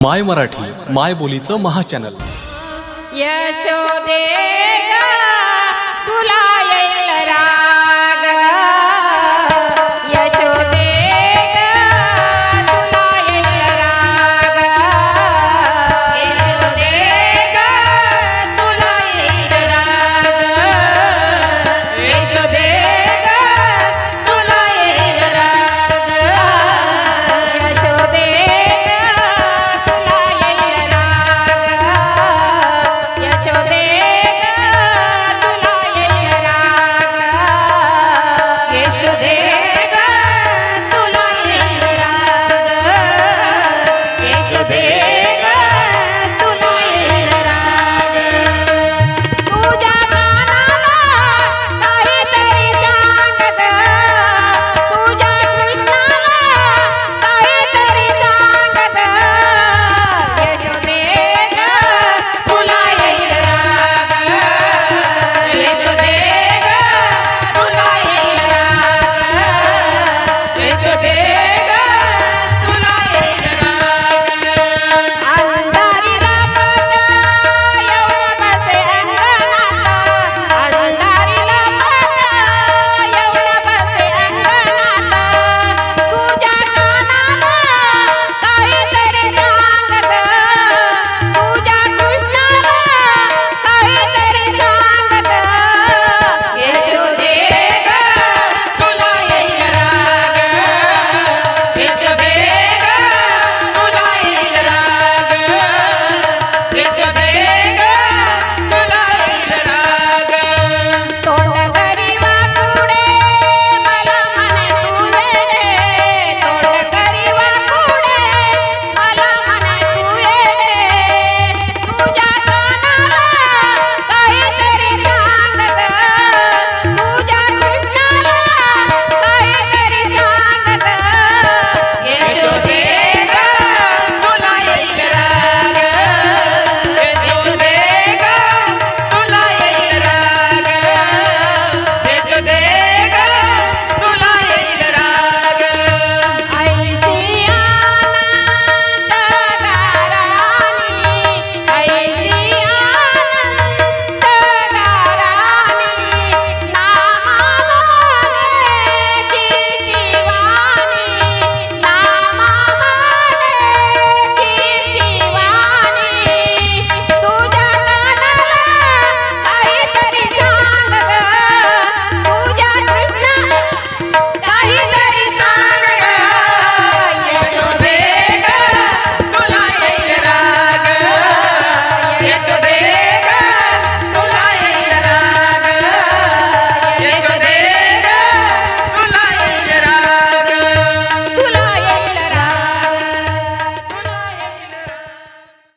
माय मराठी माय बोलीचं महाचॅनल यशोदे